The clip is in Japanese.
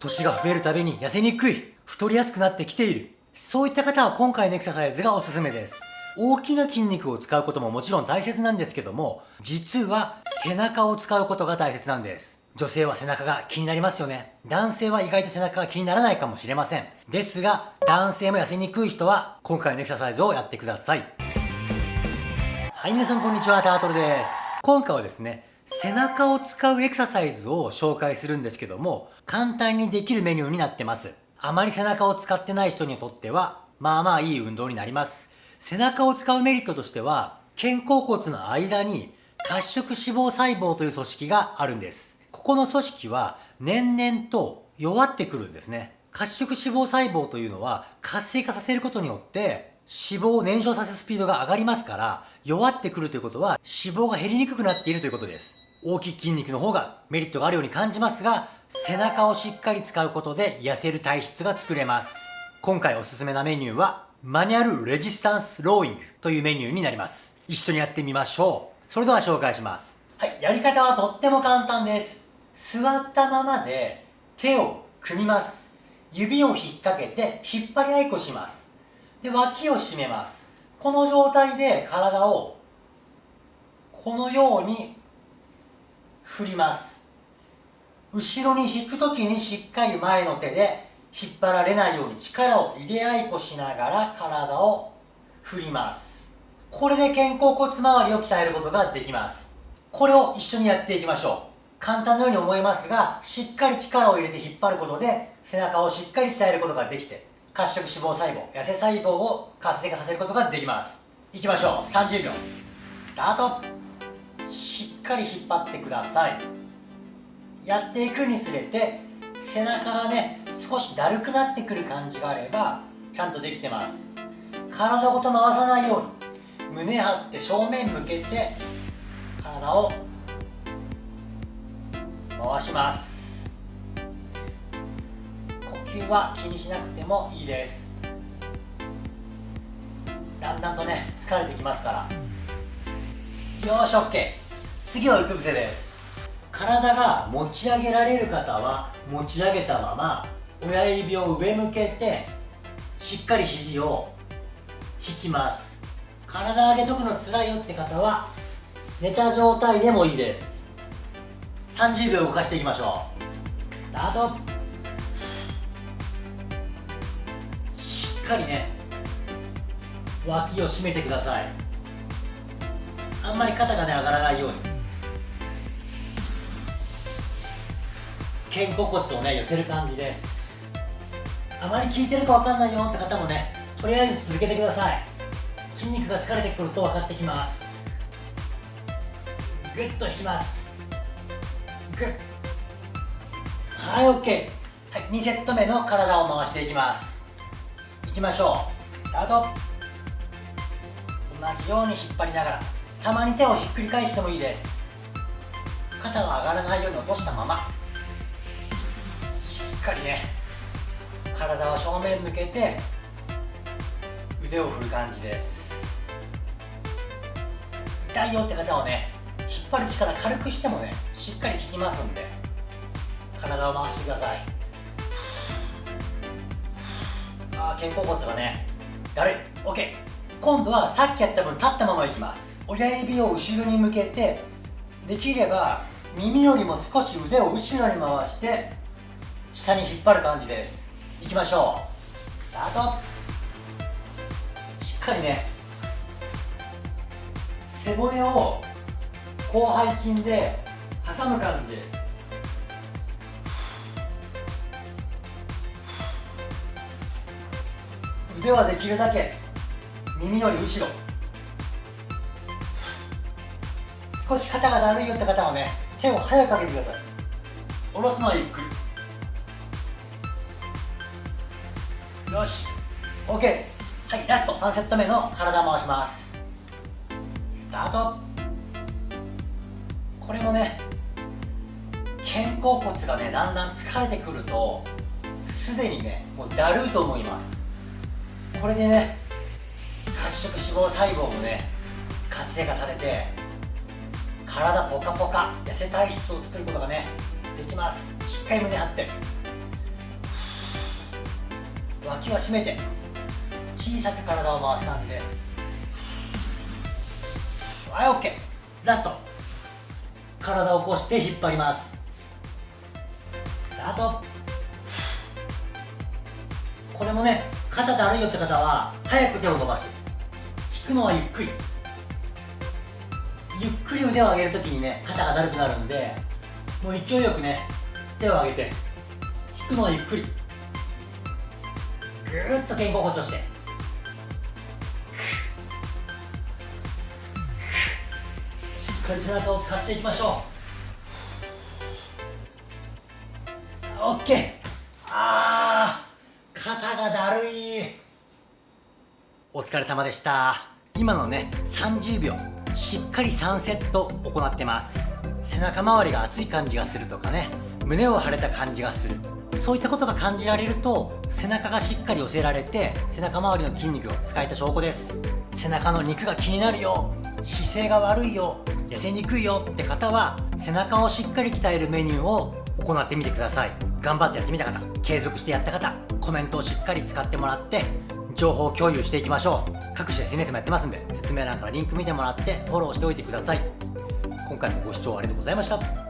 年が増えるたびに痩せにくい、太りやすくなってきている。そういった方は今回のエクササイズがおすすめです。大きな筋肉を使うことももちろん大切なんですけども、実は背中を使うことが大切なんです。女性は背中が気になりますよね。男性は意外と背中が気にならないかもしれません。ですが、男性も痩せにくい人は今回のエクササイズをやってください。はい、皆さんこんにちは、タートルです。今回はですね、背中を使うエクササイズを紹介するんですけども、簡単にできるメニューになってます。あまり背中を使ってない人にとっては、まあまあいい運動になります。背中を使うメリットとしては、肩甲骨の間に褐色脂肪細胞という組織があるんです。ここの組織は年々と弱ってくるんですね。褐色脂肪細胞というのは活性化させることによって脂肪を燃焼させるスピードが上がりますから弱ってくるということは脂肪が減りにくくなっているということです。大きい筋肉の方がメリットがあるように感じますが、背中をしっかり使うことで痩せる体質が作れます。今回おすすめなメニューは、マニュアルレジスタンスローイングというメニューになります。一緒にやってみましょう。それでは紹介します。はい、やり方はとっても簡単です。座ったままで手を組みます。指を引っ掛けて引っ張り合いこします。で、脇を締めます。この状態で体をこのように振ります。後ろに引くときにしっかり前の手で引っ張られないように力を入れ合いこしながら体を振ります。これで肩甲骨周りを鍛えることができます。これを一緒にやっていきましょう。簡単のように思いますがしっかり力を入れて引っ張ることで背中をしっかり鍛えることができて褐色脂肪細胞痩せ細胞を活性化させることができます。いきましょう。30秒スタート。しっかり引っ張ってください。やっていくにつれて背中がね少しだるくなってくる感じがあればちゃんとできてます。体ごと回さないように。胸張って正面向けて体を回します。呼吸は気にしなくてもいいです。だんだんとね疲れてきますから。よし OK 次はうつ伏せです。体が持ち上げられる方は持ち上げたまま親指を上向けてしっかり肘を引きます。体上げとくのつらいよって方は寝た状態でもいいです。30秒動かしていきましょう。スタート。かりね脇を締めてください。あんまり肩がね上がらないように。肩甲骨をね寄せる感じです。あまり効いてるか分かんないよって方もねとりあえず続けてください。筋肉が疲れてくると分かってきます。ぐっと引きます。ぐっはい OK はい、2セット目の体を回していきます。いきましょう。スタート。同じように引っ張りながらたまに手をひっくり返してもいいです。肩が上がらないように落としたまま。しっかりね体を正面向けて腕を振る感じです。痛いよって方はね引っ張る力軽くしてもねしっかり効きますんで体を回してください。あ肩甲骨がねだるい。OK 今度はさっきやった分立ったままいきます。親指を後ろに向けてできれば耳よりも少し腕を後ろに回して下に引っ張る感じです。いきましょう。スタート。しっかりね背骨を広背筋で挟む感じです。腕はできるだけ耳より後ろ。少し肩がだるいよって方はね手を早くかけてください。下ろすのはゆっくりよし。OK はいラスト。3セット目の体回します。スタート。これもね肩甲骨がねだんだん疲れてくるとすでにねもうだるいと思います。これでね褐色脂肪細胞もね活性化されて体ポカポカ痩せ体質を作ることがねできます。しっかり胸張って。脇は締めて小さく体を回す感じです。はい OK ラスト。体を起こして引っ張ります。スタート。これもね肩だるいよって方は早く手を伸ばして引くのはゆっくり。ゆっくり腕を上げるときにね肩がだるくなるんでもう勢いよくね手を上げて引くのはゆっくり。ぐーっと肩甲骨をして。しっかり背中を使っていきましょう。オッケーあー。い。お疲れ様でした。今のね30秒。しっかり3セット行ってます。背中周りが熱い感じがするとかね。胸を張れた感じがする。そういったことが感じられると背中がしっかり寄せられて背中周りの筋肉を使えた証拠です。背中の肉が気になるよ。姿勢が悪いよ。痩せにくいよ。って方は背中をしっかり鍛えるメニューを行ってみてください。頑張ってやってみた方継続してやった方コメントをしっかり使ってもらって情報共有していきましょう。各種 SNS もやってますんで説明欄からリンク見てもらってフォローしておいてください。今回もご視聴ありがとうございました。